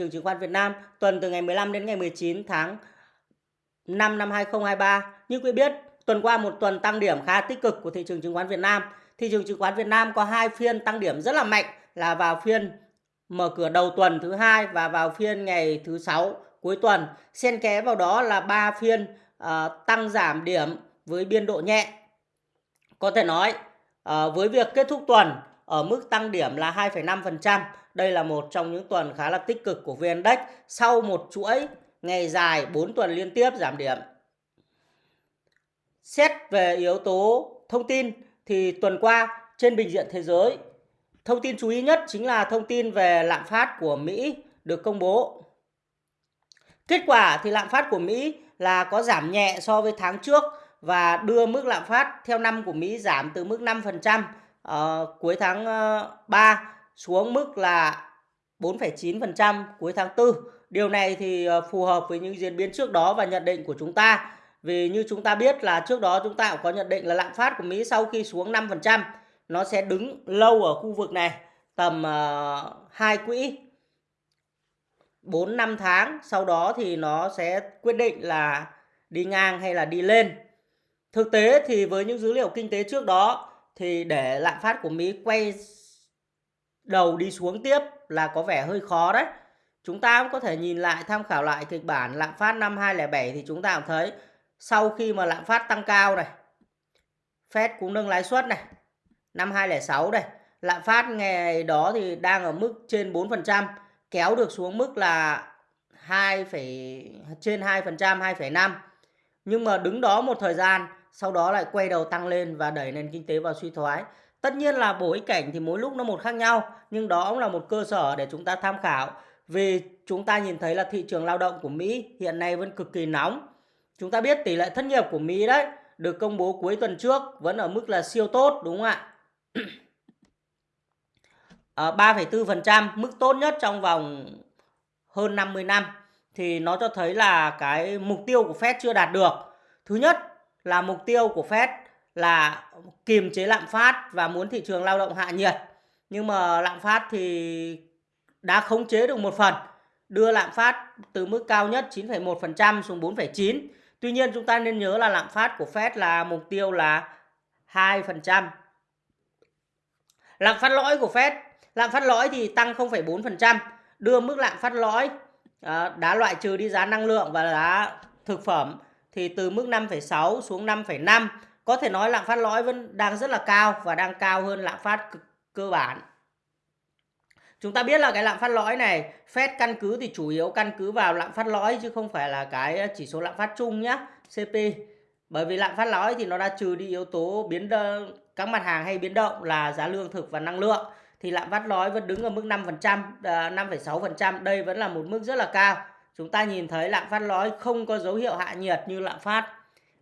trường chứng khoán Việt Nam tuần từ ngày 15 đến ngày 19 tháng 5 năm 2023. Như quý biết, tuần qua một tuần tăng điểm khá tích cực của thị trường chứng khoán Việt Nam. Thị trường chứng khoán Việt Nam có hai phiên tăng điểm rất là mạnh là vào phiên mở cửa đầu tuần thứ hai và vào phiên ngày thứ sáu cuối tuần. Xen ké vào đó là ba phiên uh, tăng giảm điểm với biên độ nhẹ. Có thể nói uh, với việc kết thúc tuần ở mức tăng điểm là 2,5%. Đây là một trong những tuần khá là tích cực của VN Index sau một chuỗi ngày dài 4 tuần liên tiếp giảm điểm. Xét về yếu tố thông tin thì tuần qua trên bình diện thế giới, thông tin chú ý nhất chính là thông tin về lạm phát của Mỹ được công bố. Kết quả thì lạm phát của Mỹ là có giảm nhẹ so với tháng trước và đưa mức lạm phát theo năm của Mỹ giảm từ mức 5% uh, ờ, cuối tháng ờ, uh, 3 xuống mức là 4,9% cuối tháng 4. Điều này thì ờ, phù hợp với những diễn biến trước đó và nhận định của chúng ta. Vì như chúng ta biết là trước đó chúng ta cũng có nhận định là lạm phát của Mỹ sau khi xuống 5% nó sẽ đứng lâu ở khu vực này tầm ờ, uh, 2 quỹ 4 5 tháng, sau đó thì nó sẽ quyết định là đi ngang hay là đi lên. Thực tế thì với những dữ liệu kinh tế trước đó thì để lạm phát của Mỹ quay đầu đi xuống tiếp là có vẻ hơi khó đấy. Chúng ta cũng có thể nhìn lại tham khảo lại kịch bản lạm phát năm 2007 thì chúng ta cũng thấy sau khi mà lạm phát tăng cao này, Fed cũng nâng lãi suất này. Năm 2006 này, lạm phát ngày đó thì đang ở mức trên 4%, kéo được xuống mức là 2, trên 2%, 2,5. Nhưng mà đứng đó một thời gian sau đó lại quay đầu tăng lên và đẩy nền kinh tế vào suy thoái. Tất nhiên là bối cảnh thì mỗi lúc nó một khác nhau, nhưng đó cũng là một cơ sở để chúng ta tham khảo. Vì chúng ta nhìn thấy là thị trường lao động của Mỹ hiện nay vẫn cực kỳ nóng. Chúng ta biết tỷ lệ thất nghiệp của Mỹ đấy được công bố cuối tuần trước vẫn ở mức là siêu tốt đúng không ạ? à, 3,4% mức tốt nhất trong vòng hơn 50 năm thì nó cho thấy là cái mục tiêu của Fed chưa đạt được. Thứ nhất là mục tiêu của Fed là kiềm chế lạm phát và muốn thị trường lao động hạ nhiệt. Nhưng mà lạm phát thì đã khống chế được một phần, đưa lạm phát từ mức cao nhất 9,1% xuống 4,9. Tuy nhiên chúng ta nên nhớ là lạm phát của Fed là mục tiêu là 2%. Lạm phát lõi của Fed, lạm phát lõi thì tăng 0,4%, đưa mức lạm phát lõi ờ, đã loại trừ đi giá năng lượng và giá thực phẩm thì từ mức 5,6 xuống 5,5 có thể nói lạm phát lõi vẫn đang rất là cao và đang cao hơn lạm phát cơ bản. Chúng ta biết là cái lạm phát lõi này Fed căn cứ thì chủ yếu căn cứ vào lạm phát lõi chứ không phải là cái chỉ số lạm phát chung nhá, CP. Bởi vì lạm phát lõi thì nó đã trừ đi yếu tố biến động, các mặt hàng hay biến động là giá lương thực và năng lượng thì lạm phát lõi vẫn đứng ở mức 5%, 5,6%, à, đây vẫn là một mức rất là cao chúng ta nhìn thấy lạm phát lõi không có dấu hiệu hạ nhiệt như lạm phát.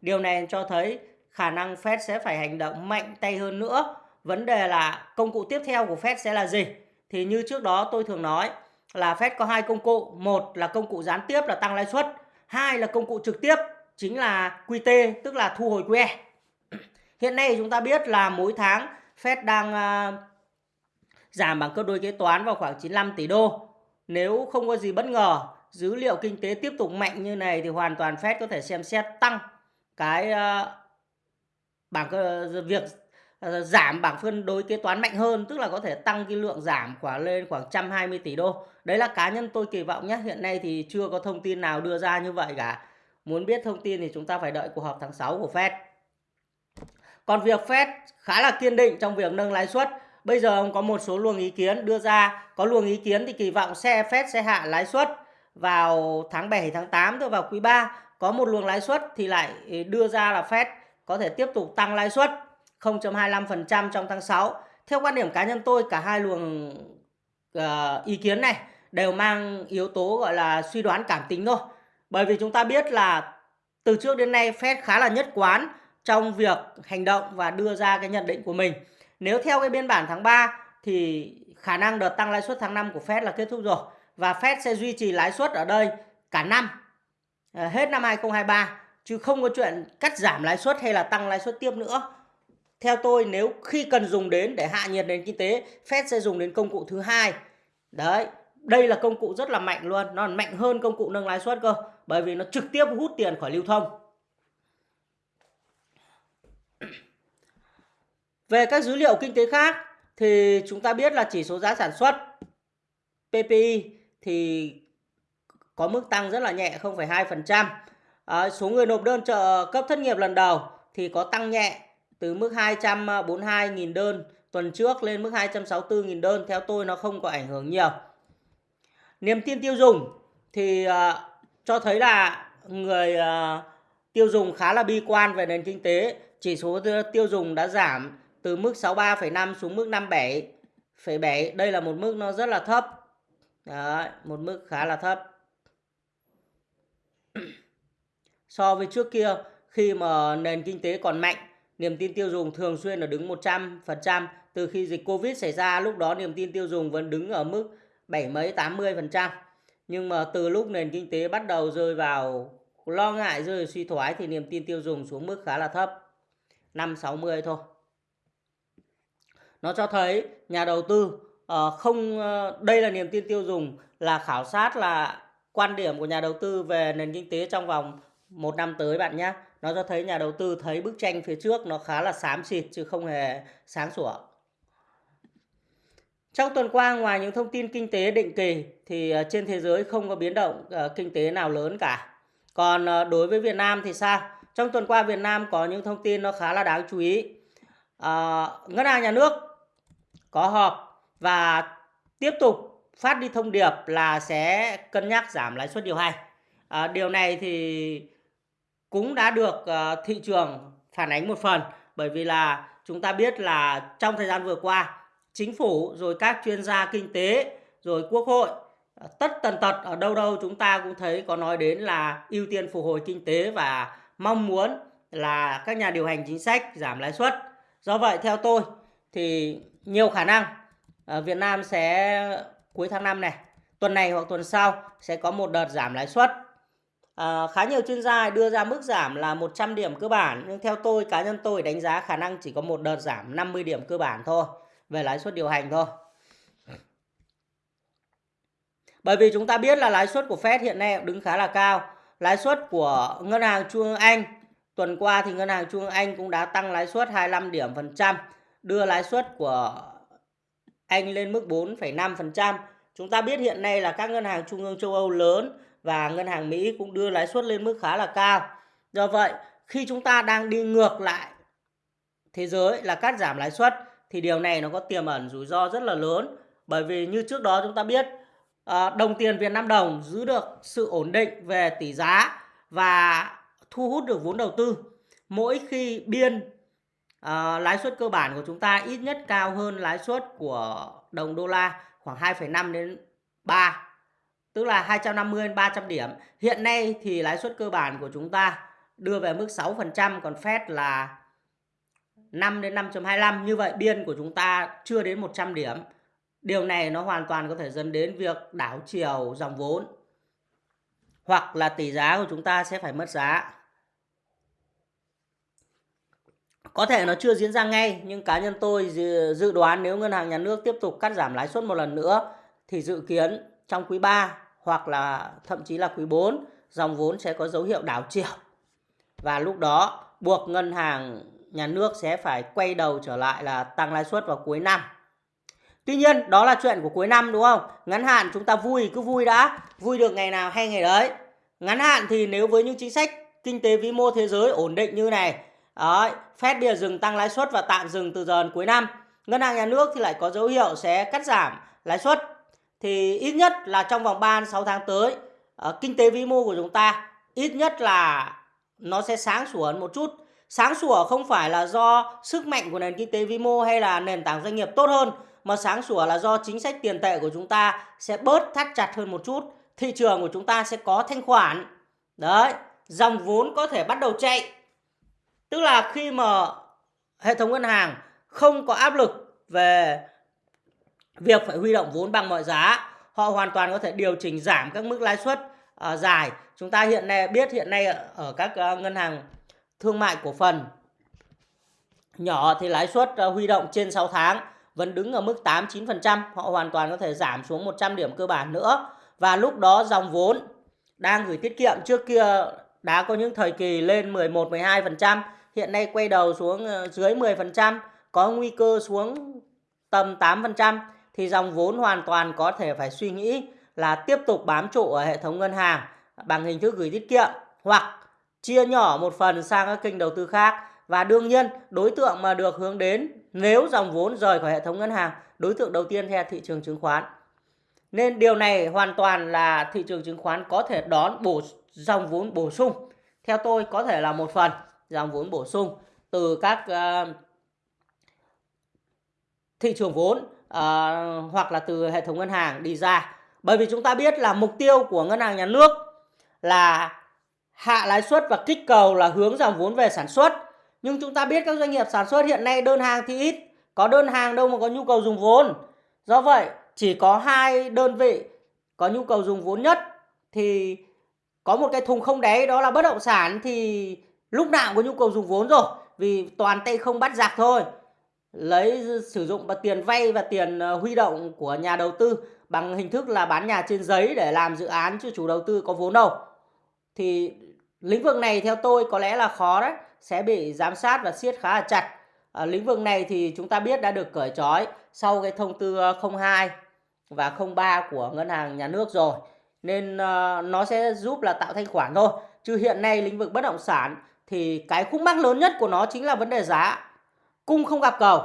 Điều này cho thấy khả năng Fed sẽ phải hành động mạnh tay hơn nữa. Vấn đề là công cụ tiếp theo của Fed sẽ là gì? Thì như trước đó tôi thường nói là Fed có hai công cụ. Một là công cụ gián tiếp là tăng lãi suất. Hai là công cụ trực tiếp chính là QT tức là thu hồi QE. Hiện nay chúng ta biết là mỗi tháng Fed đang uh, giảm bằng cân đối kế toán vào khoảng 95 tỷ đô. Nếu không có gì bất ngờ dữ liệu kinh tế tiếp tục mạnh như này thì hoàn toàn Fed có thể xem xét tăng cái uh, bảng ờ, việc ờ, giảm bảng phân đối kế toán mạnh hơn, tức là có thể tăng cái lượng giảm khoảng lên khoảng 120 tỷ đô. Đấy là cá nhân tôi kỳ vọng nhé. Hiện nay thì chưa có thông tin nào đưa ra như vậy cả. Muốn biết thông tin thì chúng ta phải đợi cuộc họp tháng 6 của Fed. Còn việc Fed khá là kiên định trong việc nâng lãi suất. Bây giờ ông có một số luồng ý kiến đưa ra. Có luồng ý kiến thì kỳ vọng xe Fed sẽ hạ lãi suất vào tháng 7 tháng 8 tức vào quý 3 có một luồng lãi suất thì lại ờ, đưa ra là Fed có thể tiếp tục tăng lãi suất 0.25% trong tháng 6. Theo quan điểm cá nhân tôi cả hai luồng uh, ý kiến này đều mang yếu tố gọi là suy đoán cảm tính thôi. Bởi vì chúng ta biết là từ trước đến nay Fed khá là nhất quán trong việc hành động và đưa ra cái nhận định của mình. Nếu theo cái biên bản tháng 3 thì khả năng đợt tăng lãi suất tháng 5 của Fed là kết thúc rồi và Fed sẽ duy trì lãi suất ở đây cả năm ờ, hết năm 2023 chứ không có chuyện cắt giảm lãi suất hay là tăng lãi suất tiếp nữa. Theo tôi nếu khi cần dùng đến để hạ nhiệt nền kinh tế, Fed sẽ dùng đến công cụ thứ hai. Đấy, đây là công cụ rất là mạnh luôn nó mạnh hơn công cụ nâng lãi suất cơ bởi vì nó trực tiếp hút tiền khỏi lưu thông về các dữ liệu kinh tế khác thì chúng ta biết là chỉ số giá sản xuất PPI thì có mức tăng rất là nhẹ 0,2%. À, số người nộp đơn trợ cấp thất nghiệp lần đầu thì có tăng nhẹ từ mức 242.000 đơn tuần trước lên mức 264.000 đơn. Theo tôi nó không có ảnh hưởng nhiều. Niềm tin tiêu dùng thì à, cho thấy là người à, tiêu dùng khá là bi quan về nền kinh tế. Chỉ số tiêu dùng đã giảm từ mức 63,5 xuống mức 57,7. Đây là một mức nó rất là thấp. Đấy, một mức khá là thấp. So với trước kia khi mà nền kinh tế còn mạnh, niềm tin tiêu dùng thường xuyên là đứng 100%. Từ khi dịch Covid xảy ra lúc đó niềm tin tiêu dùng vẫn đứng ở mức 7 mấy 80%. Nhưng mà từ lúc nền kinh tế bắt đầu rơi vào lo ngại rơi suy thoái thì niềm tin tiêu dùng xuống mức khá là thấp. 5 60 thôi. Nó cho thấy nhà đầu tư uh, không uh, đây là niềm tin tiêu dùng là khảo sát là quan điểm của nhà đầu tư về nền kinh tế trong vòng một năm tới bạn nhé. Nó cho thấy nhà đầu tư thấy bức tranh phía trước nó khá là xám xịt chứ không hề sáng sủa. Trong tuần qua ngoài những thông tin kinh tế định kỳ thì ờ, trên thế giới không có biến động ờ, kinh tế nào lớn cả. Còn ờ, đối với Việt Nam thì sao? Trong tuần qua Việt Nam có những thông tin nó khá là đáng chú ý. à, Ngân hàng Nhà nước có họp và tiếp tục phát đi thông điệp là sẽ cân nhắc giảm lãi suất điều hành. À, điều này thì cũng đã được uh, thị trường phản ánh một phần bởi vì là chúng ta biết là trong thời gian vừa qua chính phủ rồi các chuyên gia kinh tế rồi quốc hội ờ, tất tần tật ở đâu đâu chúng ta cũng thấy có nói đến là ưu tiên phục hồi kinh tế và mong muốn là các nhà điều hành chính sách giảm lãi suất. Do vậy theo tôi thì nhiều khả năng ờ, Việt Nam sẽ cuối tháng 5 này, tuần này hoặc tuần sau sẽ có một đợt giảm lãi suất. À, khá nhiều chuyên gia đưa ra mức giảm là 100 điểm cơ bản nhưng theo tôi cá nhân tôi đánh giá khả năng chỉ có một đợt giảm 50 điểm cơ bản thôi về lãi suất điều hành thôi. Bởi vì chúng ta biết là lãi suất của Fed hiện nay đứng khá là cao. Lãi suất của ngân hàng Trung ương Anh tuần qua thì ngân hàng Trung ương Anh cũng đã tăng lãi suất 25 điểm phần trăm, đưa lãi suất của anh lên mức 4,5%. Chúng ta biết hiện nay là các ngân hàng trung ương châu Âu lớn và ngân hàng Mỹ cũng đưa lãi suất lên mức khá là cao. Do vậy, khi chúng ta đang đi ngược lại thế giới là cắt giảm lãi suất thì điều này nó có tiềm ẩn rủi ro rất là lớn. Bởi vì như trước đó chúng ta biết ờ, đồng tiền Việt Nam đồng giữ được sự ổn định về tỷ giá và thu hút được vốn đầu tư. Mỗi khi biên à, lãi suất cơ bản của chúng ta ít nhất cao hơn lãi suất của đồng đô la khoảng 2,5 đến 3 tức là 250 đến 300 điểm. Hiện nay thì lãi suất cơ bản của chúng ta đưa về mức 6% còn Fed là 5 đến 5.25 như vậy, biên của chúng ta chưa đến 100 điểm. Điều này nó hoàn toàn có thể dẫn đến việc đảo chiều dòng vốn hoặc là tỷ giá của chúng ta sẽ phải mất giá. Có thể nó chưa diễn ra ngay, nhưng cá nhân tôi dự đoán nếu ngân hàng nhà nước tiếp tục cắt giảm lãi suất một lần nữa, thì dự kiến trong quý 3 hoặc là thậm chí là quý 4 dòng vốn sẽ có dấu hiệu đảo chiều. Và lúc đó buộc ngân hàng nhà nước sẽ phải quay đầu trở lại là tăng lãi suất vào cuối năm. Tuy nhiên đó là chuyện của cuối năm đúng không? Ngắn hạn chúng ta vui cứ vui đã, vui được ngày nào hay ngày đấy. Ngắn hạn thì nếu với những chính sách kinh tế vĩ mô thế giới ổn định như này Đấy, Fed bây dừng tăng lãi suất và tạm dừng từ giờ đến cuối năm. Ngân hàng nhà nước thì lại có dấu hiệu sẽ cắt giảm lãi suất. Thì ít nhất là trong vòng 3 6 tháng tới, ờ, kinh tế vĩ mô của chúng ta ít nhất là nó sẽ sáng sủa hơn một chút. Sáng sủa không phải là do sức mạnh của nền kinh tế vĩ mô hay là nền tảng doanh nghiệp tốt hơn, mà sáng sủa là do chính sách tiền tệ của chúng ta sẽ bớt thắt chặt hơn một chút. Thị trường của chúng ta sẽ có thanh khoản. Đấy, dòng vốn có thể bắt đầu chạy Tức là khi mà hệ thống ngân hàng không có áp lực về việc phải huy động vốn bằng mọi giá, họ hoàn toàn có thể điều chỉnh giảm các mức lãi suất uh, dài. Chúng ta hiện nay biết hiện nay ở các uh, ngân hàng thương mại cổ phần nhỏ thì lãi suất uh, huy động trên 6 tháng vẫn đứng ở mức 8-9%, họ hoàn toàn có thể giảm xuống 100 điểm cơ bản nữa. Và lúc đó dòng vốn đang gửi tiết kiệm trước kia đã có những thời kỳ lên 11-12%, hiện nay quay đầu xuống dưới 10%, có nguy cơ xuống tầm 8% thì dòng vốn hoàn toàn có thể phải suy nghĩ là tiếp tục bám trụ ở hệ thống ngân hàng bằng hình thức gửi tiết kiệm hoặc chia nhỏ một phần sang các kênh đầu tư khác. Và đương nhiên đối tượng mà được hướng đến nếu dòng vốn rời khỏi hệ thống ngân hàng đối tượng đầu tiên theo thị trường chứng khoán. Nên điều này hoàn toàn là thị trường chứng khoán có thể đón bổ dòng vốn bổ sung. Theo tôi có thể là một phần dòng vốn bổ sung từ các uh, thị trường vốn uh, hoặc là từ hệ thống ngân hàng đi ra. Bởi vì chúng ta biết là mục tiêu của ngân hàng nhà nước là hạ lãi suất và kích cầu là hướng dòng vốn về sản xuất. Nhưng chúng ta biết các doanh nghiệp sản xuất hiện nay đơn hàng thì ít có đơn hàng đâu mà có nhu cầu dùng vốn. Do vậy chỉ có hai đơn vị có nhu cầu dùng vốn nhất thì có một cái thùng không đáy đó là bất động sản thì lúc nào có nhu cầu dùng vốn rồi vì toàn tay không bắt giặc thôi lấy sử dụng tiền vay và tiền ờ, huy động của nhà đầu tư bằng hình thức là bán nhà trên giấy để làm dự án chứ chủ đầu tư có vốn đâu. Thì lĩnh vực này theo tôi có lẽ là khó đấy sẽ bị giám sát và siết khá là chặt. À, lĩnh vực này thì chúng ta biết đã được cởi trói sau cái thông tư ờ, 02 và 03 của ngân hàng nhà nước rồi. Nên uh, nó sẽ giúp là tạo thanh khoản thôi. Chứ hiện nay lĩnh vực bất động sản thì cái khúc mắc lớn nhất của nó chính là vấn đề giá cung không gặp cầu.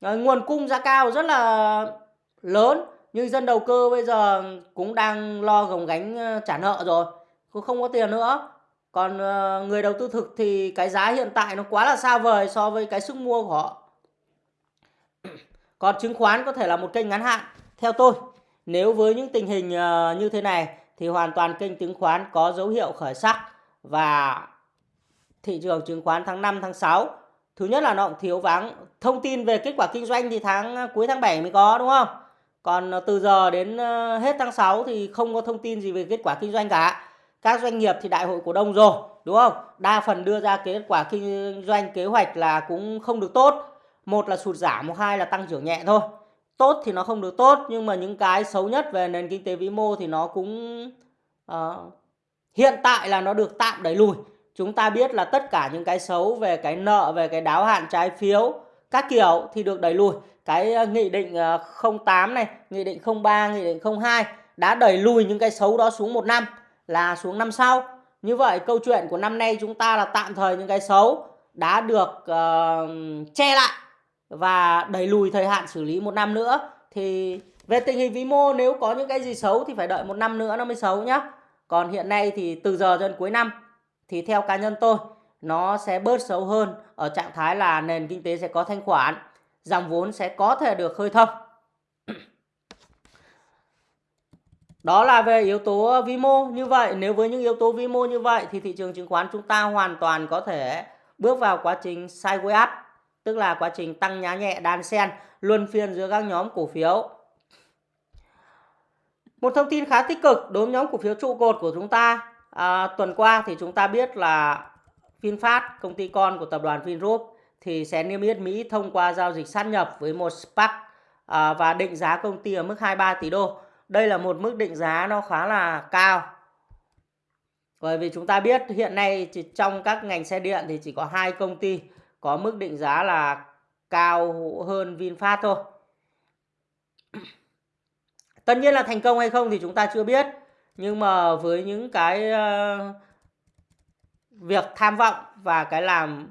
À, nguồn cung giá cao rất là lớn nhưng dân đầu cơ bây giờ cũng đang lo gồng gánh ờ, trả nợ rồi cũng không có tiền nữa. Còn ờ, người đầu tư thực thì cái giá hiện tại nó quá là xa vời so với cái sức mua của họ. Còn chứng khoán có thể là một kênh ngắn hạn theo tôi. Nếu với những tình hình ờ, như thế này thì hoàn toàn kênh chứng khoán có dấu hiệu khởi sắc và thị trường chứng khoán tháng 5 tháng 6 thứ nhất là nó cũng thiếu vắng. Thông tin về kết quả kinh doanh thì tháng à, cuối tháng 7 mới có đúng không? Còn à, từ giờ đến à, hết tháng 6 thì không có thông tin gì về kết quả kinh doanh cả. Các doanh nghiệp thì đại hội cổ đông rồi đúng không? Đa phần đưa ra kết quả kinh doanh kế hoạch là cũng không được tốt. Một là sụt giảm một hai là tăng trưởng nhẹ thôi. Tốt thì nó không được tốt nhưng mà những cái xấu nhất về nền kinh tế vĩ mô thì nó cũng uh, hiện tại là nó được tạm đẩy lùi chúng ta biết là tất cả những cái xấu về cái nợ về cái đáo hạn trái phiếu các kiểu thì được đẩy lùi. Cái ờ, nghị định ờ, 08 này nghị định 03 nghị định 02 đã đẩy lùi những cái xấu đó xuống một năm là xuống năm sau. Như vậy câu chuyện của năm nay chúng ta là tạm thời những cái xấu đã được uh, che lại và đẩy lùi thời hạn xử lý một năm nữa. Thì về tình hình vĩ mô nếu có những cái gì xấu thì phải đợi một năm nữa nó mới xấu nhá. Còn hiện nay thì từ giờ đến cuối năm thì theo cá nhân tôi nó sẽ bớt xấu hơn ở trạng thái là nền kinh tế sẽ có thanh khoản dòng vốn sẽ có thể được khơi thông Đó là về yếu tố vi mô như vậy. Nếu với những yếu tố vi mô như vậy thì thị trường chứng khoán chúng ta hoàn toàn có thể bước vào quá trình sideways up, tức là quá trình tăng nhá nhẹ đan sen luân phiên giữa các nhóm cổ phiếu. Một thông tin khá tích cực đối với nhóm cổ phiếu trụ cột của chúng ta. À, tuần qua thì chúng ta biết là VinFast, công ty con của tập đoàn Vingroup thì sẽ niêm yết Mỹ thông qua giao dịch sát nhập với một SPAC à, và định giá công ty ở mức 23 tỷ đô. Đây là một mức định giá nó khá là cao. Bởi vì chúng ta biết hiện nay chỉ trong các ngành xe điện thì chỉ có hai công ty có mức định giá là cao hơn VinFast thôi. Tất nhiên là thành công hay không thì chúng ta chưa biết nhưng mà với những cái uh, việc tham vọng và cái làm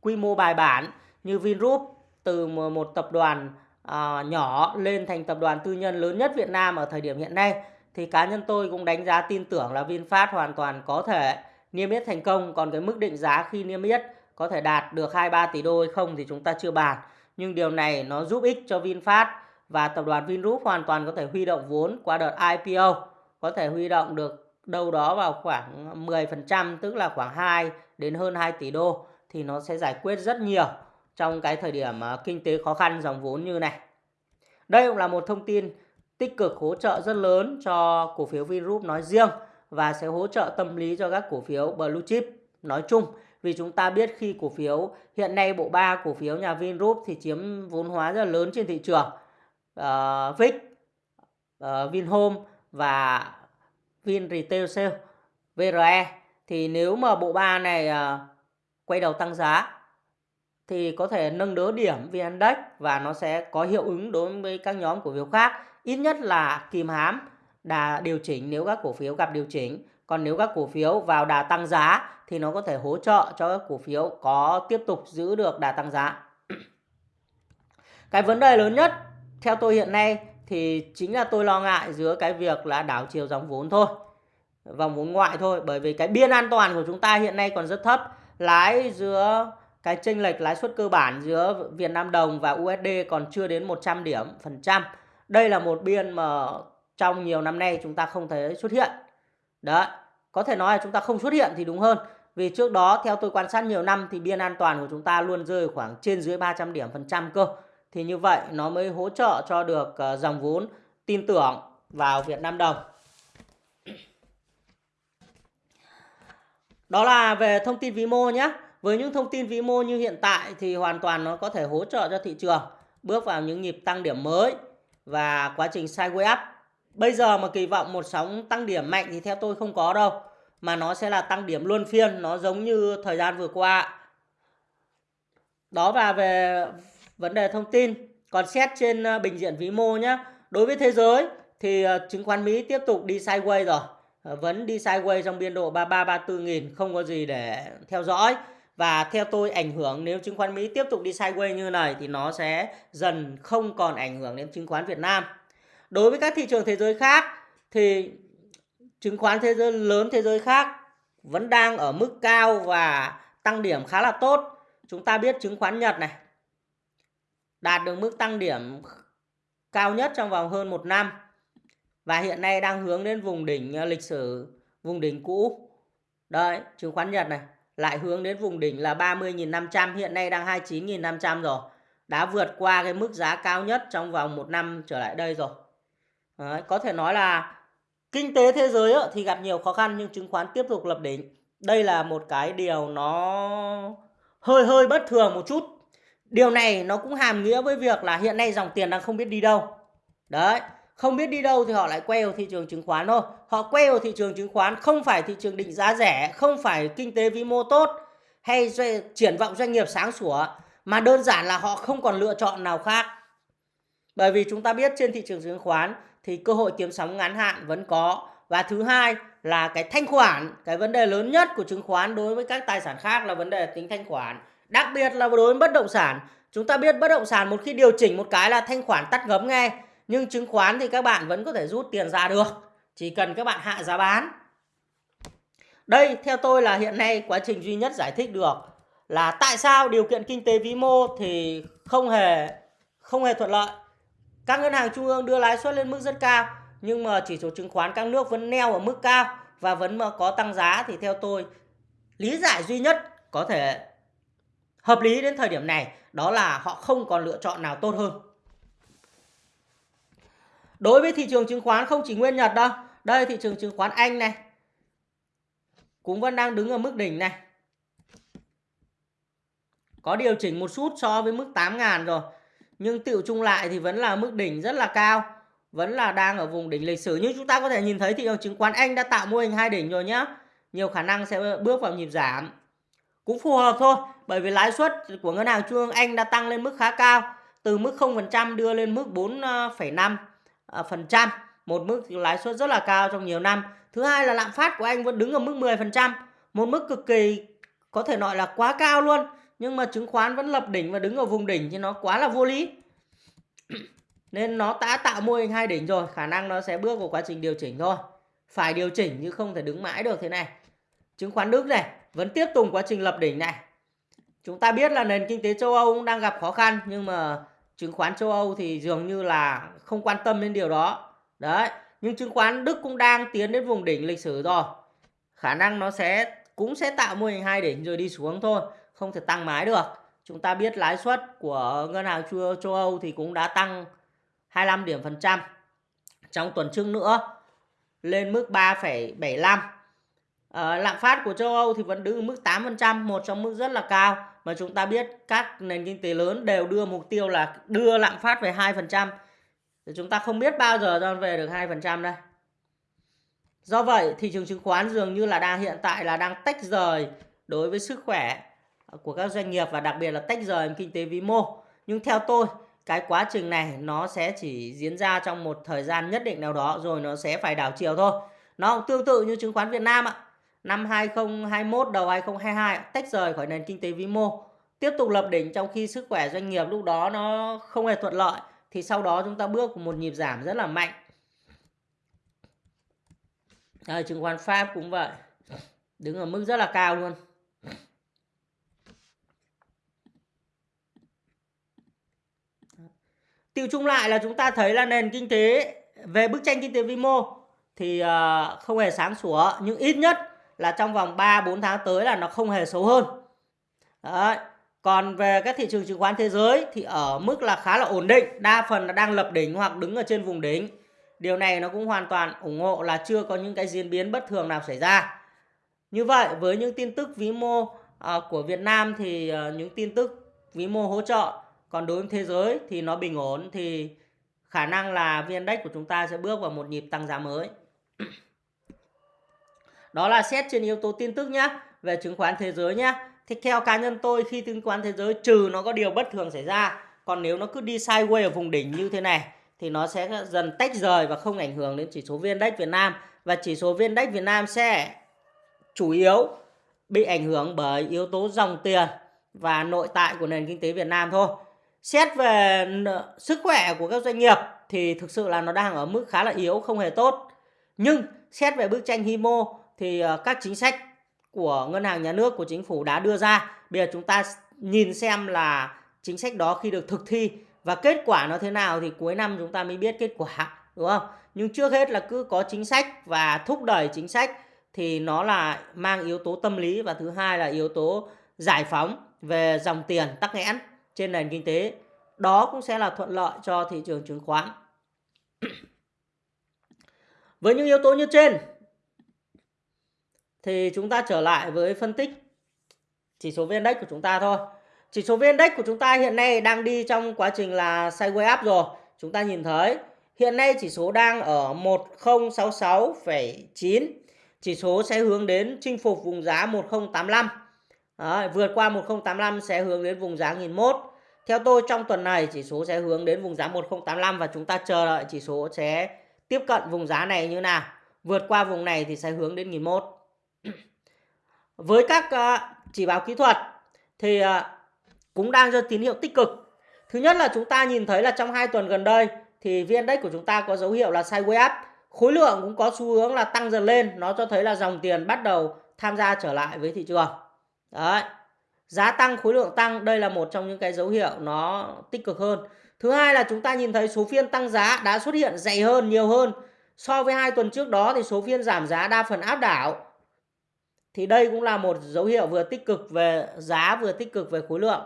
quy mô bài bản như Vingroup từ một tập đoàn uh, nhỏ lên thành tập đoàn tư nhân lớn nhất Việt Nam ở thời điểm hiện nay thì cá nhân tôi cũng đánh giá tin tưởng là VinFast hoàn toàn có thể niêm yết thành công. Còn cái mức định giá khi niêm yết có thể đạt được 2-3 tỷ đô hay không thì chúng ta chưa bàn. Nhưng điều này nó giúp ích cho VinFast và tập đoàn Vingroup hoàn toàn có thể huy động vốn qua đợt IPO có thể huy động được đâu đó vào khoảng 10% tức là khoảng 2 đến hơn 2 tỷ đô thì nó sẽ giải quyết rất nhiều trong cái thời điểm ờ, kinh tế khó khăn dòng vốn như này. Đây cũng là một thông tin tích cực hỗ trợ rất lớn cho cổ phiếu Vingroup nói riêng và sẽ hỗ trợ tâm lý cho các cổ phiếu blue chip nói chung vì chúng ta biết khi cổ phiếu hiện nay bộ ba cổ phiếu nhà Vingroup thì chiếm vốn hóa rất là lớn trên thị trường ờ, uh, VIX uh, ờ, Vinhome và Vin Retail Sale VRE thì nếu mà bộ ba này uh, quay đầu tăng giá thì có thể nâng đỡ điểm VN Index và nó sẽ có hiệu ứng đối với các nhóm cổ phiếu khác. Ít nhất là kìm hám đà điều chỉnh nếu các cổ phiếu gặp điều chỉnh. Còn nếu các cổ phiếu vào đà tăng giá thì nó có thể hỗ trợ cho các cổ phiếu có tiếp tục giữ được đà tăng giá. Cái vấn đề lớn nhất theo tôi hiện nay thì chính là tôi lo ngại giữa cái việc là đảo chiều dòng vốn thôi vòng vốn ngoại thôi bởi vì cái biên an toàn của chúng ta hiện nay còn rất thấp lãi giữa cái chênh lệch lãi suất cơ bản giữa Việt Nam đồng và USD còn chưa đến 100 điểm phần trăm. Đây là một biên mà trong nhiều năm nay chúng ta không thấy xuất hiện. Đấy, có thể nói là chúng ta không xuất hiện thì đúng hơn. Vì trước đó theo tôi quan sát nhiều năm thì biên an toàn của chúng ta luôn rơi khoảng trên dưới 300 điểm phần trăm cơ. Thì như vậy nó mới hỗ trợ cho được ờ, dòng vốn tin tưởng vào Việt Nam đồng. Đó là về thông tin vĩ mô nhé. Với những thông tin vĩ mô như hiện tại thì hoàn toàn nó có thể hỗ trợ cho thị trường bước vào những nhịp tăng điểm mới và quá trình sideways up. Bây giờ mà kỳ vọng một sóng tăng điểm mạnh thì theo tôi không có đâu. Mà nó sẽ là tăng điểm luân phiên, nó giống như thời gian vừa qua. Đó và về vấn đề thông tin. Còn xét trên ờ, bình diện vĩ mô nhé. Đối với thế giới thì ờ, chứng khoán Mỹ tiếp tục đi sideways rồi. Ờ, vẫn đi sideways trong biên độ 33 34 nghìn, không có gì để theo dõi và theo tôi, ảnh hưởng nếu chứng khoán Mỹ tiếp tục đi sideways như này thì nó sẽ dần không còn ảnh hưởng đến chứng khoán Việt Nam. Đối với các thị trường thế giới khác thì chứng khoán thế giới, lớn thế giới khác vẫn đang ở mức cao và tăng điểm khá là tốt. Chúng ta biết chứng khoán Nhật này đạt được mức tăng điểm cao nhất trong vòng hơn một năm. Và hiện nay đang hướng đến vùng đỉnh ờ, lịch sử vùng đỉnh cũ. Đấy, chứng khoán Nhật này lại hướng đến vùng đỉnh là 30.500 hiện nay đang 29.500 rồi. Đã vượt qua cái mức giá cao nhất trong vòng một năm trở lại đây rồi. Đấy, có thể nói là kinh tế thế giới thì gặp nhiều khó khăn nhưng chứng khoán tiếp tục lập đỉnh. Đây là một cái điều nó hơi hơi bất thường một chút điều này nó cũng hàm nghĩa với việc là hiện nay dòng tiền đang không biết đi đâu. Đấy, không biết đi đâu thì họ lại quay vào thị trường chứng khoán thôi. Họ quay vào thị trường chứng khoán không phải thị trường định giá rẻ, không phải kinh tế vĩ mô tốt hay triển vọng doanh nghiệp sáng sủa, mà đơn giản là họ không còn lựa chọn nào khác. Bởi vì chúng ta biết trên thị trường chứng khoán thì cơ hội kiếm sóng ngắn hạn vẫn có. Và thứ hai là cái thanh khoản, cái vấn đề lớn nhất của chứng khoán đối với các tài sản khác là vấn đề tính thanh khoản đặc biệt là đối với bất động sản, chúng ta biết bất động sản một khi điều chỉnh một cái là thanh khoản tắt ngấm ngay nhưng chứng khoán thì các bạn vẫn có thể rút tiền ra được, chỉ cần các bạn hạ giá bán. Đây, theo tôi là hiện nay quá trình duy nhất giải thích được là tại sao điều kiện kinh tế vĩ mô thì không hề không hề thuận lợi. Các ngân hàng trung ương đưa lãi suất lên mức rất cao, nhưng mà chỉ số chứng khoán các nước vẫn neo ở mức cao, và vẫn mà có tăng giá thì theo tôi, lý giải duy nhất có thể hợp lý đến thời điểm này, đó là họ không còn lựa chọn nào tốt hơn Đối với thị trường chứng khoán không chỉ nguyên Nhật đâu. Đây thị trường chứng khoán Anh này. Cũng vẫn đang đứng ở mức đỉnh này. Có điều chỉnh một chút so với mức 8.000 rồi. Nhưng tiểu chung lại thì vẫn là mức đỉnh rất là cao. Vẫn là đang ở vùng đỉnh lịch sử. Nhưng chúng ta có thể nhìn thấy, thị trường chứng khoán Anh đã tạo mô hình hai đỉnh rồi nhé. Nhiều khả năng sẽ bước vào nhịp giảm. Cũng phù hợp thôi. Bởi vì lãi suất của ngân hàng trung ương Anh đã tăng lên mức khá cao. Từ mức 0% đưa lên mức 4,5%, ờ, ờ, một mức lãi suất rất là cao trong nhiều năm thứ hai là lạm phát của anh vẫn đứng ở mức 10%, một mức cực kỳ có thể nói là quá cao luôn nhưng mà chứng khoán vẫn lập đỉnh và đứng ở vùng đỉnh thì nó quá là vô lý nên nó đã tạo mô hình hai đỉnh rồi khả năng nó sẽ bước vào quá trình điều chỉnh thôi phải điều chỉnh chứ không thể đứng mãi được thế này chứng khoán Đức này vẫn tiếp tục quá trình lập đỉnh này. Chúng ta biết là nền kinh tế châu Âu cũng đang gặp khó khăn nhưng mà chứng khoán châu Âu thì dường như là không quan tâm đến điều đó. Đấy nhưng chứng khoán Đức cũng đang tiến đến vùng đỉnh lịch sử rồi. Khả năng nó sẽ cũng sẽ tạo mô hình hai đỉnh rồi đi xuống thôi không thể tăng mãi được. Chúng ta biết lãi suất của ngân hàng châu, châu Âu thì cũng đã tăng 25 điểm phần trăm trong tuần trước nữa lên mức 3,75 À, lạm phát của châu Âu thì vẫn đứng ở mức 8%, một trong mức rất là cao mà chúng ta biết các nền kinh tế lớn đều đưa mục tiêu là đưa lạm phát về 2%. Thì chúng ta không biết bao giờ ra về được 2% đây. Do vậy, thị trường chứng khoán dường như là đang hiện tại là đang tách rời đối với sức khỏe của các doanh nghiệp và đặc biệt là tách rời kinh tế vĩ mô. Nhưng theo tôi, cái quá trình này nó sẽ chỉ diễn ra trong một thời gian nhất định nào đó rồi nó sẽ phải đảo chiều thôi. Nó tương tự như chứng khoán Việt Nam ạ. Năm 2021 đầu 2022 tách rời khỏi nền kinh tế vĩ mô, tiếp tục lập đỉnh trong khi sức khỏe doanh nghiệp lúc đó nó không hề thuận lợi thì sau đó chúng ta bước một nhịp giảm rất là mạnh. à, chứng khoán Pháp cũng vậy. Đứng ở mức rất là cao luôn. Tiêu chung lại là chúng ta thấy là nền kinh tế về bức tranh kinh tế vĩ mô thì ờ, không hề sáng sủa nhưng ít nhất là trong vòng 3 4 tháng tới là nó không hề xấu hơn. Đấy. Còn về các thị trường chứng khoán thế giới thì ở mức là khá là ổn định, đa phần là đang lập đỉnh hoặc đứng ở trên vùng đỉnh. Điều này nó cũng hoàn toàn ủng hộ là chưa có những cái diễn biến bất thường nào xảy ra. Như vậy với những tin tức vĩ mô ờ, của Việt Nam thì ờ, những tin tức vĩ mô hỗ trợ còn đối với thế giới thì nó bình ổn thì khả năng là VN Index của chúng ta sẽ bước vào một nhịp tăng giá mới. Đó là xét trên yếu tố tin tức nhé, về chứng khoán thế giới nhé. Thì theo cá nhân tôi khi chứng khoán thế giới trừ nó có điều bất thường xảy ra, còn nếu nó cứ đi sideways ở vùng đỉnh như thế này thì nó sẽ dần tách rời và không ảnh hưởng đến chỉ số VN Index Việt Nam. Và chỉ số VN Index Việt Nam sẽ chủ yếu bị ảnh hưởng bởi yếu tố dòng tiền và nội tại của nền kinh tế Việt Nam thôi. Xét về sức khỏe của các doanh nghiệp thì thực sự là nó đang ở mức khá là yếu không hề tốt. Nhưng xét về bức tranh HIMO thì ờ, các chính sách của ngân hàng nhà nước, của chính phủ đã đưa ra bây giờ chúng ta nhìn xem là chính sách đó khi được thực thi và kết quả nó thế nào thì cuối năm chúng ta mới biết kết quả, đúng không nhưng trước hết là cứ có chính sách và thúc đẩy chính sách thì nó là mang yếu tố tâm lý và thứ hai là yếu tố giải phóng về dòng tiền tắc nghẽn trên nền kinh tế. Đó cũng sẽ là thuận lợi cho thị trường chứng khoán. Với những yếu tố như trên thì chúng ta trở lại với phân tích chỉ số VN Index của chúng ta thôi. Chỉ số VN Index của chúng ta hiện nay đang đi trong quá trình là sideways up rồi. Chúng ta nhìn thấy hiện nay chỉ số đang ở 1066,9. Chỉ số sẽ hướng đến chinh phục vùng giá 1085. Đấy, vượt qua 1085 sẽ hướng đến vùng giá 1001. Theo tôi trong tuần này chỉ số sẽ hướng đến vùng giá 1085 và chúng ta chờ đợi chỉ số sẽ tiếp cận vùng giá này như nào. Vượt qua vùng này thì sẽ hướng đến 1001. Với các ờ, chỉ báo kỹ thuật thì ờ, cũng đang cho tín hiệu tích cực. Thứ nhất là chúng ta nhìn thấy là trong hai tuần gần đây thì VN Index của chúng ta có dấu hiệu là sideways up. Khối lượng cũng có xu hướng là tăng dần lên. Nó cho thấy là dòng tiền bắt đầu tham gia trở lại với thị trường. Đấy. Giá tăng, khối lượng tăng, đây là một trong những cái dấu hiệu nó tích cực hơn. Thứ hai là chúng ta nhìn thấy số phiên tăng giá đã xuất hiện dày hơn, nhiều hơn. So với hai tuần trước đó thì số phiên giảm giá đa phần áp đảo. Thì đây cũng là một dấu hiệu vừa tích cực về giá vừa tích cực về khối lượng.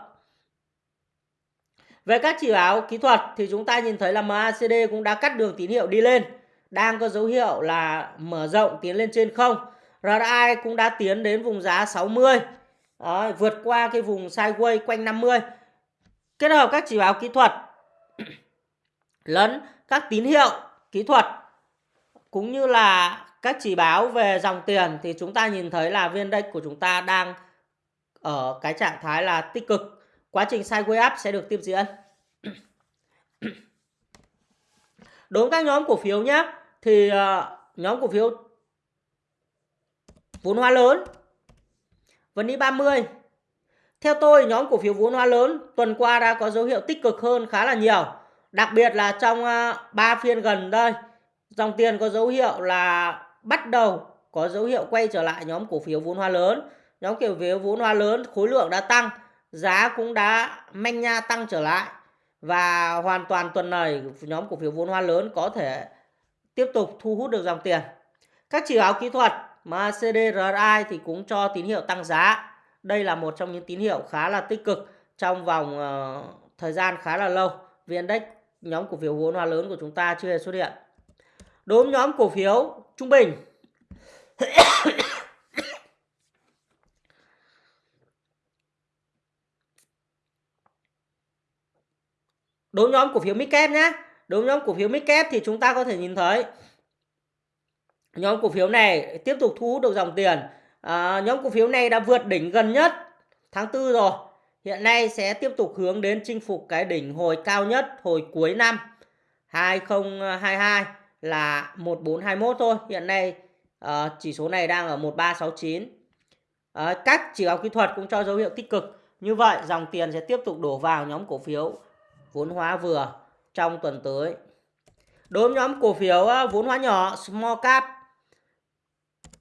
Về các chỉ báo kỹ thuật thì chúng ta nhìn thấy là MACD cũng đã cắt đường tín hiệu đi lên. Đang có dấu hiệu là mở rộng tiến lên trên không. RSI cũng đã tiến đến vùng giá 60. đó, vượt qua cái vùng sideways quanh 50 kết hợp các chỉ báo kỹ thuật lẫn các tín hiệu kỹ thuật cũng như là các chỉ báo về dòng tiền thì chúng ta nhìn thấy là viên index của chúng ta đang ở cái trạng thái là tích cực quá trình sideways up sẽ được tiếp diễn đối với các nhóm cổ phiếu nhé thì ờ, nhóm cổ phiếu vốn hóa lớn vẫn đi 30. Theo tôi, nhóm cổ phiếu vốn hóa lớn tuần qua đã có dấu hiệu tích cực hơn khá là nhiều. Đặc biệt là trong ờ, 3 phiên gần đây, dòng tiền có dấu hiệu là bắt đầu có dấu hiệu quay trở lại nhóm cổ phiếu vốn hóa lớn. Nhóm cổ phiếu vốn hóa lớn khối lượng đã tăng, giá cũng đã manh nha tăng trở lại. Và hoàn toàn tuần này nhóm cổ phiếu vốn hóa lớn có thể tiếp tục thu hút được dòng tiền. Các chỉ báo kỹ thuật mà CDRI thì cũng cho tín hiệu tăng giá. Đây là một trong những tín hiệu khá là tích cực trong vòng uh, thời gian khá là lâu. VN Index nhóm cổ phiếu vốn hóa lớn của chúng ta chưa hề xuất hiện đối với nhóm cổ phiếu trung bình. Đối với nhóm cổ phiếu midcap nhé đối với nhóm cổ phiếu midcap thì chúng ta có thể nhìn thấy nhóm cổ phiếu này tiếp tục thu hút được dòng tiền. À, nhóm cổ phiếu này đã vượt đỉnh gần nhất tháng tư rồi. Hiện nay sẽ tiếp tục hướng đến chinh phục cái đỉnh hồi cao nhất hồi cuối năm 2022 là 1421 thôi hiện nay uh, chỉ số này đang ở 1369 uh, các chỉ báo kỹ thuật cũng cho dấu hiệu tích cực như vậy dòng tiền sẽ tiếp tục đổ vào nhóm cổ phiếu vốn hóa vừa trong tuần tới đối với nhóm cổ phiếu ờ, vốn hóa nhỏ small cap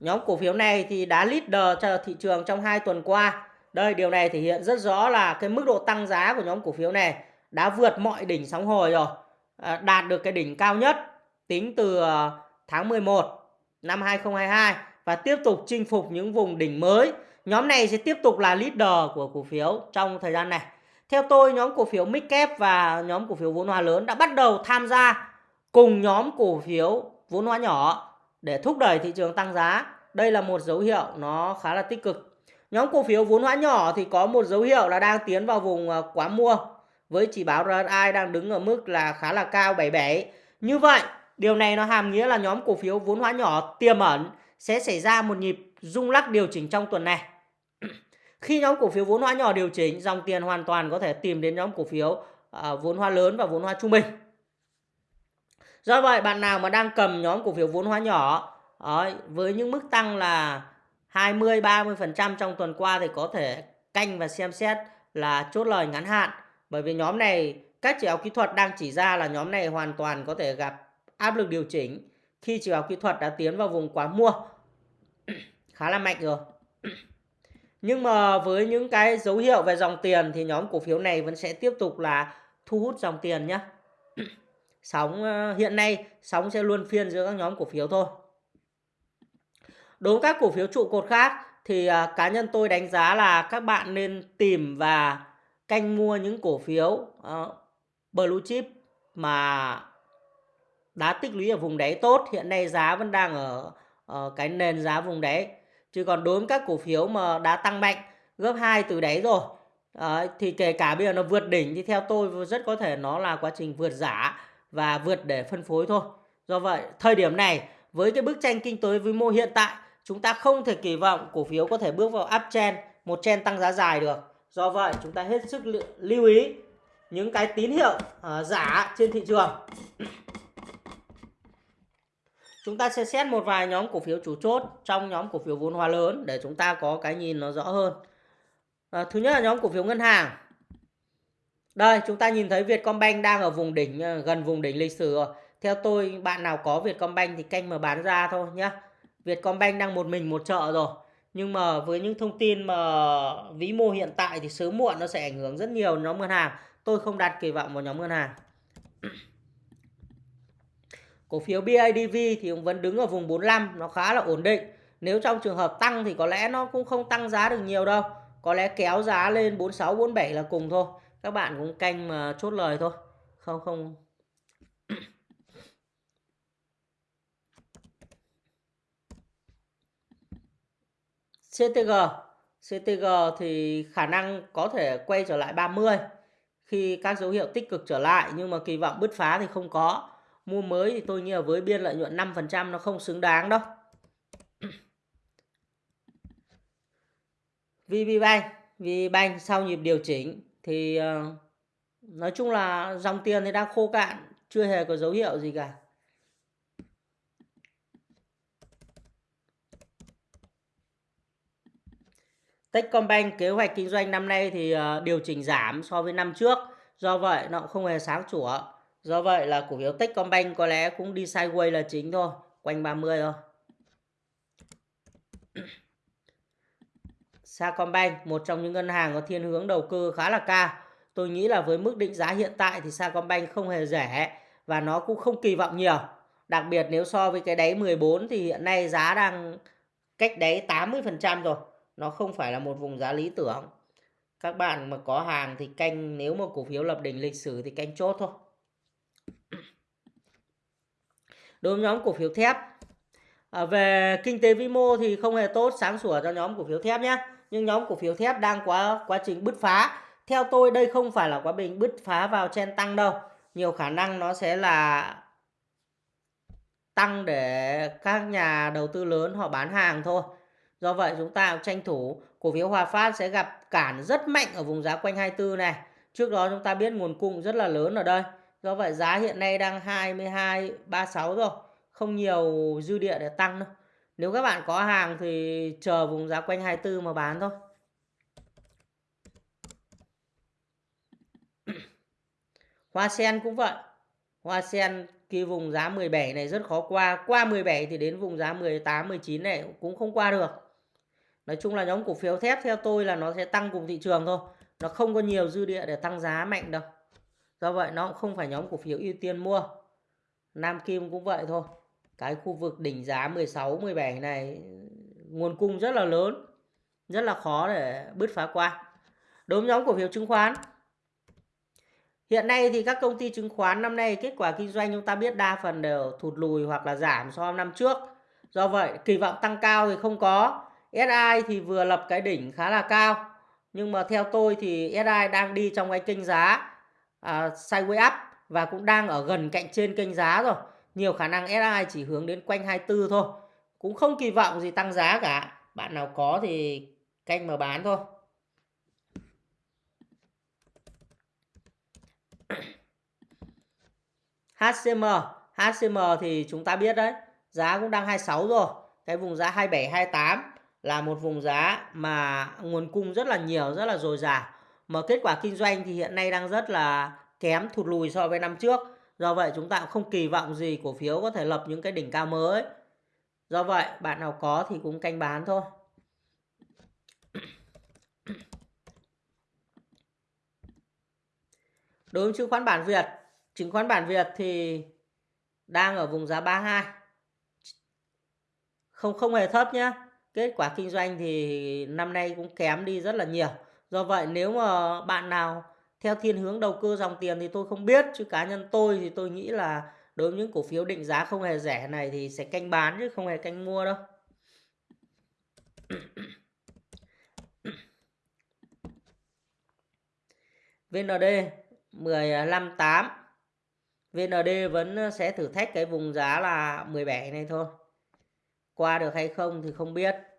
Nhóm cổ phiếu này thì đã leader cho thị trường trong hai tuần qua. Đây điều này thể hiện rất rõ là cái mức độ tăng giá của nhóm cổ phiếu này đã vượt mọi đỉnh sóng hồi rồi. Ờ, đạt được cái đỉnh cao nhất tính từ ờ, tháng 11 năm 2022 và tiếp tục chinh phục những vùng đỉnh mới. Nhóm này sẽ tiếp tục là leader của cổ phiếu trong thời gian này. Theo tôi, nhóm cổ phiếu Midcap và nhóm cổ phiếu vốn hóa lớn đã bắt đầu tham gia cùng nhóm cổ phiếu vốn hóa nhỏ để thúc đẩy thị trường tăng giá. Đây là một dấu hiệu nó khá là tích cực. Nhóm cổ phiếu vốn hóa nhỏ thì có một dấu hiệu là đang tiến vào vùng ờ, quá mua với chỉ báo RSI đang đứng ở mức là khá là cao 77. Như vậy, điều này nó hàm nghĩa là nhóm cổ phiếu vốn hóa nhỏ tiềm ẩn sẽ xảy ra một nhịp rung lắc điều chỉnh trong tuần này. Khi nhóm cổ phiếu vốn hóa nhỏ điều chỉnh, dòng tiền hoàn toàn có thể tìm đến nhóm cổ phiếu à, vốn hóa lớn và vốn hóa trung bình. Do vậy bạn nào mà đang cầm nhóm cổ phiếu vốn hóa nhỏ ấy, với những mức tăng là 20 30% trong tuần qua thì có thể canh và xem xét là chốt lời ngắn hạn bởi vì nhóm này các chỉ báo kỹ thuật đang chỉ ra là nhóm này hoàn toàn có thể gặp áp lực điều chỉnh khi chỉ báo kỹ thuật đã tiến vào vùng quá mua. Khá là mạnh rồi. Nhưng mà với những cái dấu hiệu về dòng tiền thì nhóm cổ phiếu này vẫn sẽ tiếp tục là thu hút dòng tiền nhé sóng ờ, hiện nay sóng sẽ luôn phiên giữa các nhóm cổ phiếu thôi. Đối với các cổ phiếu trụ cột khác thì ờ, cá nhân tôi đánh giá là các bạn nên tìm và canh mua những cổ phiếu uh, blue chip mà đã tích lũy ở vùng đáy tốt hiện nay giá vẫn đang ở, ở cái nền giá vùng đáy chứ còn đối với các cổ phiếu mà đã tăng mạnh gấp 2 từ đáy rồi uh, thì kể cả bây giờ nó vượt đỉnh thì theo tôi rất có thể nó là quá trình vượt giả và vượt để phân phối thôi. Do vậy, thời điểm này với cái bức tranh kinh tế vĩ mô hiện tại, chúng ta không thể kỳ vọng cổ phiếu có thể bước vào uptrend, một trend tăng giá dài được. Do vậy, chúng ta hết sức lưu ý những cái tín hiệu uh, giả trên thị trường. Chúng ta sẽ xét một vài nhóm cổ phiếu chủ chốt trong nhóm cổ phiếu vốn hóa lớn để chúng ta có cái nhìn nó rõ hơn. À, thứ nhất là nhóm cổ phiếu ngân hàng. Đây chúng ta nhìn thấy Vietcombank đang ở vùng đỉnh à, gần vùng đỉnh lịch sử rồi. Theo tôi bạn nào có Vietcombank thì canh mà bán ra thôi nhá. Vietcombank đang một mình một chợ rồi. Nhưng mà với những thông tin mà vĩ mô hiện tại thì sớm muộn nó sẽ ảnh hưởng rất nhiều nhóm ngân hàng. Tôi không đặt kỳ vọng vào nhóm ngân hàng. Cổ phiếu BIDV thì cũng vẫn đứng ở vùng 45, nó khá là ổn định. Nếu trong trường hợp tăng thì có lẽ nó cũng không tăng giá được nhiều đâu. Có lẽ kéo giá lên 46, 47 là cùng thôi. Các bạn cũng canh mà chốt lời thôi. Không không. CTG CTG thì khả năng có thể quay trở lại 30 khi các dấu hiệu tích cực trở lại nhưng mà kỳ vọng bứt phá thì không có mua mới thì tôi nghĩ là với biên lợi nhuận 5% nó không xứng đáng đâu. VPBank VPBank sau nhịp điều chỉnh thì ờ, nói chung là dòng tiền thì đang khô cạn, chưa hề có dấu hiệu gì cả. Techcombank kế hoạch kinh doanh năm nay thì ờ, điều chỉnh giảm so với năm trước. Do vậy nó cũng không hề sáng sủa do vậy là cổ phiếu Techcombank có lẽ cũng đi sideways là chính thôi quanh 30 thôi Sacombank, một trong những ngân hàng có thiên hướng đầu cơ khá là cao. Tôi nghĩ là với mức định giá hiện tại thì Sacombank không hề rẻ và nó cũng không kỳ vọng nhiều. Đặc biệt nếu so với cái đáy 14 thì hiện nay giá đang cách đáy 80% rồi. Nó không phải là một vùng giá lý tưởng. Các bạn mà có hàng thì canh nếu mà cổ phiếu lập đỉnh lịch sử thì canh chốt thôi. Đối với nhóm cổ phiếu thép. À, về kinh tế vĩ mô thì không hề tốt sáng sủa cho nhóm cổ phiếu thép nhé. Nhưng nhóm cổ phiếu thép đang quá quá trình bứt phá. Theo tôi đây không phải là quá bình bứt phá vào chen tăng đâu. Nhiều khả năng nó sẽ là tăng để các nhà đầu tư lớn họ bán hàng thôi. Do vậy chúng ta tranh thủ cổ phiếu Hòa Phát sẽ gặp cản rất mạnh ở vùng giá quanh 24 này. Trước đó chúng ta biết nguồn cung rất là lớn ở đây do vậy giá hiện nay đang 22 36 rồi không nhiều dư địa để tăng đâu nếu các bạn có hàng thì chờ vùng giá quanh 24 mà bán thôi Hoa sen cũng vậy. Hoa sen cái vùng giá 17 này rất khó qua. Qua 17 thì đến vùng giá 18, 19 này cũng không qua được. Nói chung là nhóm cổ phiếu thép theo tôi là nó sẽ tăng cùng thị trường thôi. Nó không có nhiều dư địa để tăng giá mạnh đâu. Do vậy nó cũng không phải nhóm cổ phiếu ưu tiên mua. Nam Kim cũng vậy thôi. Cái khu vực đỉnh giá 16, 17 này nguồn cung rất là lớn. Rất là khó để bứt phá qua. Đối với nhóm cổ phiếu chứng khoán Hiện nay thì các công ty chứng khoán năm nay kết quả kinh doanh chúng ta biết đa phần đều thụt lùi hoặc là giảm so với năm trước. Do vậy kỳ vọng tăng cao thì không có. SI thì vừa lập cái đỉnh khá là cao. Nhưng mà theo tôi thì SI đang đi trong cái kênh giá À, uh, sideways up và cũng đang ở gần cạnh trên kênh giá rồi. Nhiều khả năng SI chỉ hướng đến quanh 24 thôi. Cũng không kỳ vọng gì tăng giá cả. Bạn nào có thì canh mà bán thôi. HCM HCM thì chúng ta biết đấy giá cũng đang 26 rồi cái vùng giá 27 28 là một vùng giá mà nguồn cung rất là nhiều rất là dồi dào mà kết quả kinh doanh thì hiện nay đang rất là kém thụt lùi so với năm trước. Do vậy chúng ta cũng không kỳ vọng gì cổ phiếu có thể lập những cái đỉnh cao mới. Do vậy, bạn nào có thì cũng canh bán thôi. Đối với chứng khoán bản Việt, chứng khoán bản Việt thì đang ở vùng giá 32 không không hề thấp nhé. kết quả kinh doanh thì năm nay cũng kém đi rất là nhiều do vậy nếu mà bạn nào theo thiên hướng đầu cơ dòng tiền thì tôi không biết, chứ cá nhân tôi thì tôi nghĩ là đối với những cổ phiếu định giá không hề rẻ này thì sẽ canh bán chứ không hề canh mua đâu VND 158 VND vẫn sẽ thử thách cái vùng giá là 17 này thôi. Qua được hay không thì không biết.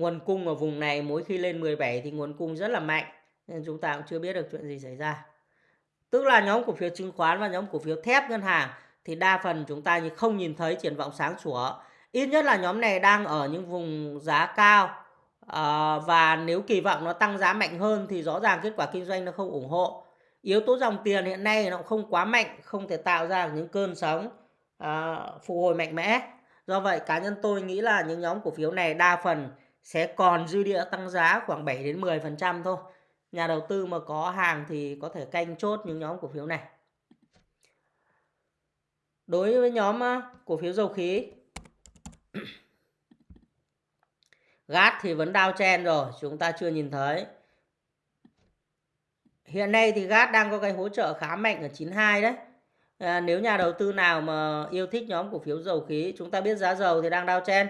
Nguồn cung ở vùng này mỗi khi lên 17 thì nguồn cung rất là mạnh. Nên chúng ta cũng chưa biết được chuyện gì xảy ra. Tức là nhóm cổ phiếu chứng khoán và nhóm cổ phiếu thép ngân hàng thì đa phần chúng ta không nhìn thấy triển vọng sáng sủa. Ít nhất là nhóm này đang ở những vùng giá cao. À, và nếu kỳ vọng nó tăng giá mạnh hơn thì rõ ràng kết quả kinh doanh nó không ủng hộ yếu tố dòng tiền hiện nay nó không quá mạnh không thể tạo ra những cơn sóng à, phục hồi mạnh mẽ do vậy cá nhân tôi nghĩ là những nhóm cổ phiếu này đa phần sẽ còn dư địa tăng giá khoảng 7 đến 10 phần trăm thôi nhà đầu tư mà có hàng thì có thể canh chốt những nhóm cổ phiếu này đối với nhóm cổ phiếu dầu khí Gas thì vẫn đao chen rồi chúng ta chưa nhìn thấy Hiện nay thì GAT đang có cái hỗ trợ khá mạnh ở 92 đấy. À, nếu nhà đầu tư nào mà yêu thích nhóm cổ phiếu dầu khí, chúng ta biết giá dầu thì đang đao chen.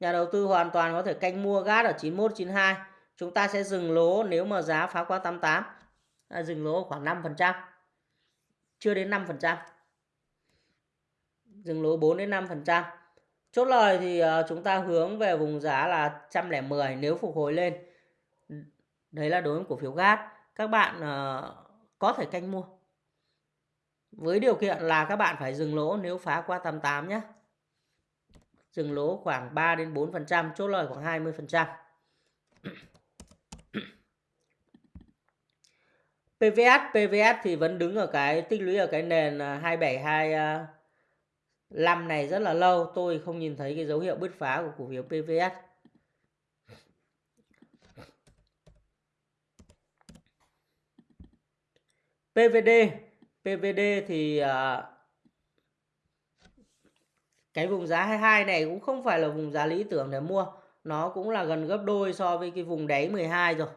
Nhà đầu tư hoàn toàn có thể canh mua gas ở 91, 92. Chúng ta sẽ dừng lỗ nếu mà giá phá qua 88. À, dừng lỗ khoảng 5%. Chưa đến 5%. Dừng lỗ 4 đến 5%. Chốt lời thì uh, chúng ta hướng về vùng giá là 110 nếu phục hồi lên. Đấy là đối với cổ phiếu gas. các bạn uh, có thể canh mua với điều kiện là các bạn phải dừng lỗ nếu phá qua 88 nhé dừng lỗ khoảng 3 đến 4%, chốt lời khoảng 20%. PVS PVS thì vẫn đứng ở cái tích lũy ở cái nền à, 2725 à, này rất là lâu tôi không nhìn thấy cái dấu hiệu bứt phá của cổ phiếu PVS PVD PVD thì uh, cái vùng giá 22 này cũng không phải là vùng giá lý tưởng để mua nó cũng là gần gấp đôi so với cái vùng đáy 12 rồi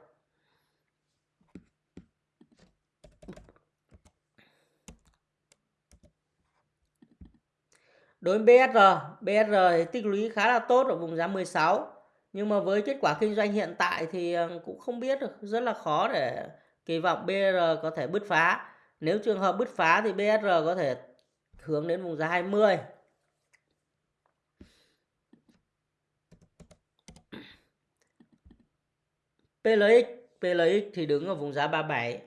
Đối với BSR, BSR thì tích lũy khá là tốt ở vùng giá 16. Nhưng mà với kết quả kinh doanh hiện tại thì ờ, cũng không biết được, rất là khó để kỳ vọng BR có thể bứt phá. Nếu trường hợp bứt phá thì BSR có thể hướng đến vùng giá 20. PLX, PLX thì đứng ở vùng giá 37.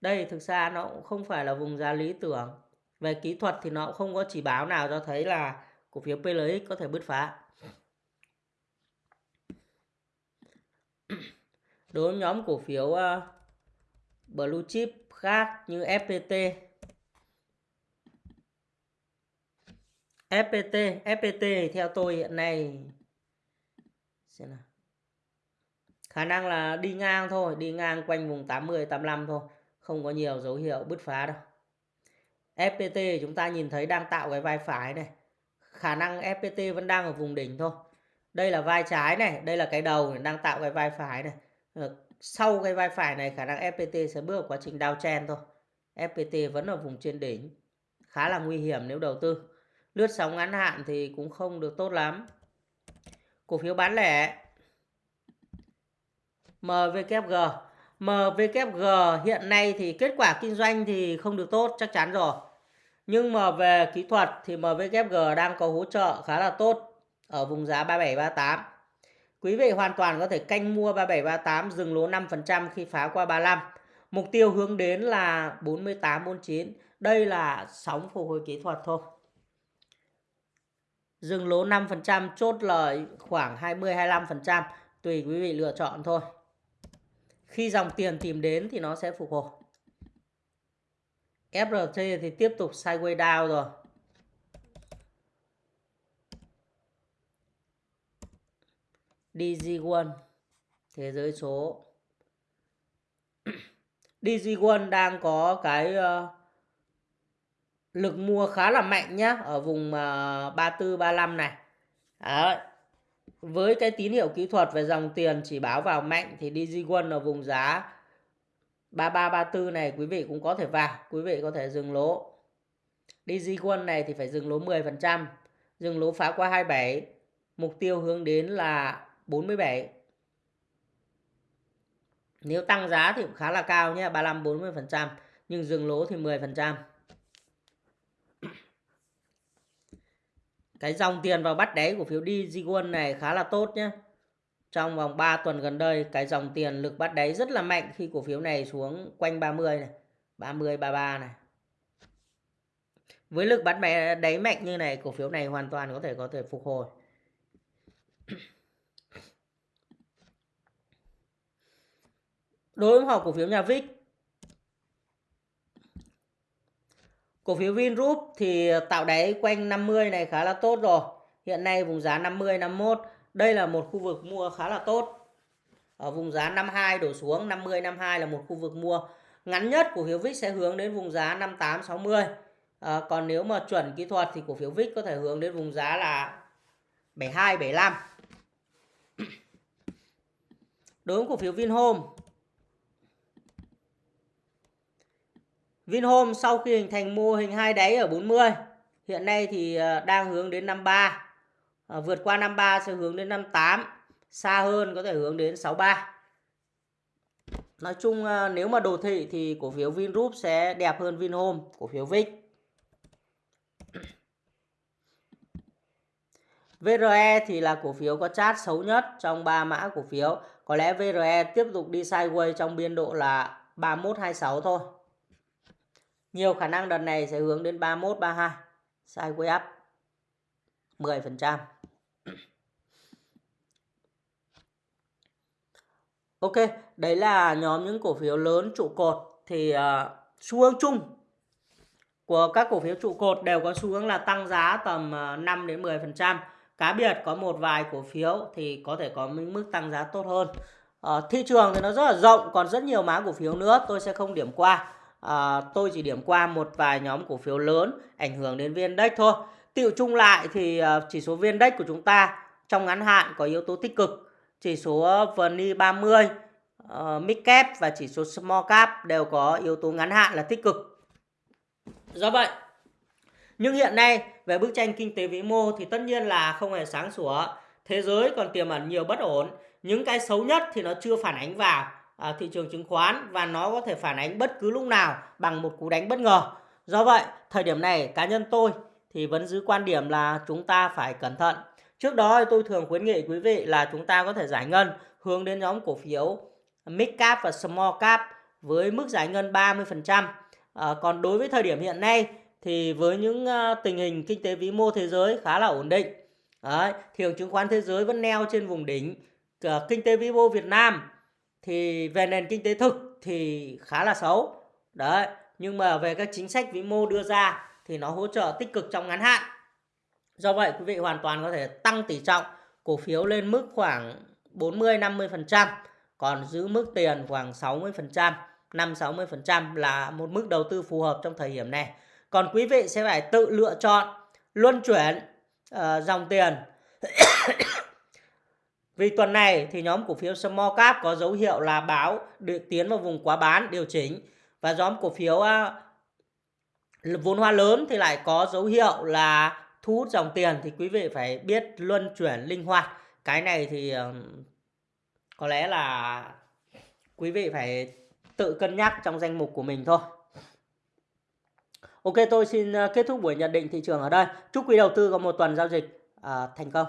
Đây thực ra nó cũng không phải là vùng giá lý tưởng. Về kỹ thuật thì nó cũng không có chỉ báo nào cho thấy là cổ phiếu PLX có thể bứt phá. Đối với nhóm cổ phiếu uh, blue chip khác như FPT FPT FPT theo tôi hiện nay xem nào khả năng là đi ngang thôi đi ngang quanh vùng 80 85 thôi không có nhiều dấu hiệu bứt phá đâu. FPT chúng ta nhìn thấy đang tạo cái vai phải này. Khả năng FPT vẫn đang ở vùng đỉnh thôi. Đây là vai trái này đây là cái đầu này, đang tạo cái vai phải này. Ờ, sau cái vai phải này khả năng FPT sẽ bước vào quá trình downtrend thôi. FPT vẫn ở vùng trên đỉnh khá là nguy hiểm nếu đầu tư. Lướt sóng ngắn hạn thì cũng không được tốt lắm. Cổ phiếu bán lẻ MWG. MWG hiện nay thì kết quả kinh doanh thì không được tốt, chắc chắn rồi nhưng mà về kỹ thuật thì MWG đang có hỗ trợ khá là tốt ở vùng giá 3738 Quý vị hoàn toàn có thể canh mua 3738 dừng lỗ 5% khi phá qua 35. Mục tiêu hướng đến là 48 49. Đây là sóng phục hồi kỹ thuật thôi. Dừng lỗ 5% chốt lời khoảng 20 25% tùy quý vị lựa chọn thôi. Khi dòng tiền tìm đến thì nó sẽ phục hồi. FRT thì tiếp tục sideways down rồi. DG1 thế giới số DG1 đang có cái uh, lực mua khá là mạnh nhá ở vùng uh, 34 35 này. Đấy. Với cái tín hiệu kỹ thuật về dòng tiền chỉ báo vào mạnh thì DigiOne ở vùng giá 3334 này quý vị cũng có thể vào, quý vị có thể dừng lỗ. DigiOne này thì phải dừng lỗ 10%, dừng lỗ phá qua 27, mục tiêu hướng đến là 47 nếu tăng giá thì cũng khá là cao nhé 35 40%, nhưng dừng lỗ thì 10% phần trăm cái dòng tiền vào bắt đáy của phiếu DigiWon này khá là tốt nhé trong vòng 3 tuần gần đây, cái dòng tiền lực bắt đáy rất là mạnh khi cổ phiếu này xuống quanh 30 này 30 33 này. Với lực bắt đáy mạnh như này, cổ phiếu này hoàn toàn có thể có thể phục hồi. Đối với họ cổ phiếu nhà VIX cổ phiếu Vingroup thì ờ, tạo đáy quanh 50 này khá là tốt rồi. Hiện nay vùng giá 50 51 đây là một khu vực mua khá là tốt. Ở vùng giá 52 đổ xuống 50 52 là một khu vực mua. Ngắn nhất cổ phiếu VIX sẽ hướng đến vùng giá 58 60 à, còn nếu mà chuẩn kỹ thuật thì cổ phiếu VIX có thể hướng đến vùng giá là 72 75 đối với cổ phiếu Vinhome Vinhome sau khi hình thành mô hình hai đáy ở 40 hiện nay thì ờ, đang hướng đến 53 à, ờ, vượt qua 53 sẽ hướng đến 58 xa hơn có thể hướng đến 63 Nói chung ờ, nếu mà đồ thị thì cổ phiếu Vingroup sẽ đẹp hơn Vinhome cổ phiếu VIX. VRE thì là cổ phiếu có chart xấu nhất trong 3 mã cổ phiếu. Có lẽ VRE tiếp tục đi sideways trong biên độ là 3126 thôi. Nhiều khả năng đợt này sẽ hướng đến 31 32 Sideway up 10%. Ok, đấy là nhóm những cổ phiếu lớn trụ cột thì uh, xu hướng chung của các cổ phiếu trụ cột đều có xu hướng là tăng giá tầm ờ, 5 đến 10%. Cá biệt có một vài cổ phiếu thì có thể có mức tăng giá tốt hơn. Uh, thị trường thì nó rất là rộng, còn rất nhiều mã cổ phiếu nữa tôi sẽ không điểm qua à, tôi chỉ điểm qua một vài nhóm cổ phiếu lớn ảnh hưởng đến viên index thôi. Tiệu chung lại thì ờ, chỉ số viên index của chúng ta trong ngắn hạn có yếu tố tích cực. Chỉ số VN 30, uh, mid cap và chỉ số small cap đều có yếu tố ngắn hạn là tích cực. Do vậy, nhưng hiện nay về bức tranh kinh tế vĩ mô thì tất nhiên là không hề sáng sủa. Thế giới còn tiềm ẩn nhiều bất ổn. Những cái xấu nhất thì nó chưa phản ánh vào à, thị trường chứng khoán và nó có thể phản ánh bất cứ lúc nào bằng một cú đánh bất ngờ. Do vậy, thời điểm này cá nhân tôi thì vẫn giữ quan điểm là chúng ta phải cẩn thận. Trước đó tôi thường khuyến nghị quý vị là chúng ta có thể giải ngân hướng đến nhóm cổ phiếu mid cap và small cap với mức giải ngân 30%. À, còn đối với thời điểm hiện nay thì với những à, tình hình kinh tế vĩ mô thế giới khá là ổn định. Đấy, thị trường chứng khoán thế giới vẫn neo trên vùng đỉnh. À, kinh tế vĩ mô Việt Nam thì về nền kinh tế thực thì khá là xấu. Đấy, nhưng mà về các chính sách vĩ mô đưa ra thì nó hỗ trợ tích cực trong ngắn hạn. Do vậy quý vị hoàn toàn có thể tăng tỷ trọng cổ phiếu lên mức khoảng 40 50%, còn giữ mức tiền khoảng 60%, 5 60% là một mức đầu tư phù hợp trong thời điểm này. Còn quý vị sẽ phải tự lựa chọn luân chuyển uh, dòng tiền. Vì tuần này thì nhóm cổ phiếu small cap có dấu hiệu là báo được tiến vào vùng quá bán điều chỉnh và nhóm cổ phiếu à, vốn hóa lớn thì lại có dấu hiệu là thu hút dòng tiền thì quý vị phải biết luân chuyển linh hoạt. Cái này thì có lẽ là quý vị phải tự cân nhắc trong danh mục của mình thôi. Ok, tôi xin à, kết thúc buổi nhận định thị trường ở đây. Chúc quý đầu tư có một tuần giao dịch à, thành công.